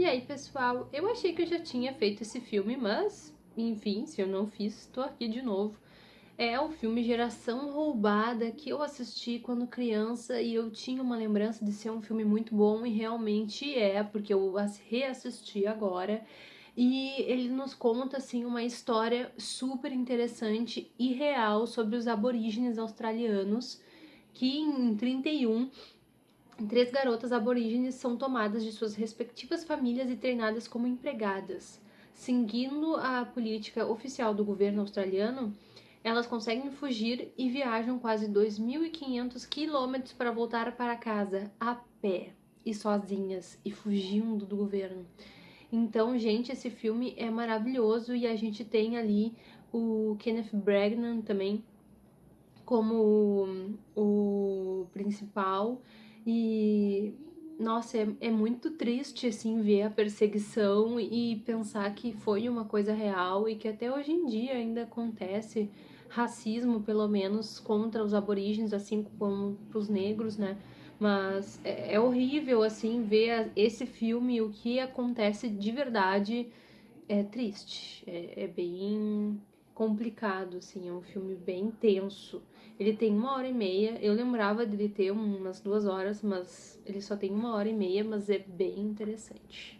E aí, pessoal, eu achei que eu já tinha feito esse filme, mas, enfim, se eu não fiz, estou aqui de novo. É o filme Geração Roubada que eu assisti quando criança e eu tinha uma lembrança de ser um filme muito bom e realmente é, porque eu reassisti agora. E ele nos conta assim uma história super interessante e real sobre os aborígenes australianos que em 31 três garotas aborígenes são tomadas de suas respectivas famílias e treinadas como empregadas. Seguindo a política oficial do governo australiano, elas conseguem fugir e viajam quase 2.500 quilômetros para voltar para casa a pé e sozinhas e fugindo do governo. Então, gente, esse filme é maravilhoso e a gente tem ali o Kenneth Branagh também como o principal e nossa, é, é muito triste assim ver a perseguição e pensar que foi uma coisa real e que até hoje em dia ainda acontece racismo, pelo menos, contra os aborígenes, assim como os negros, né? Mas é, é horrível, assim, ver esse filme, o que acontece de verdade é triste. É, é bem complicado, assim, é um filme bem tenso. Ele tem uma hora e meia, eu lembrava dele ter umas duas horas, mas ele só tem uma hora e meia, mas é bem interessante.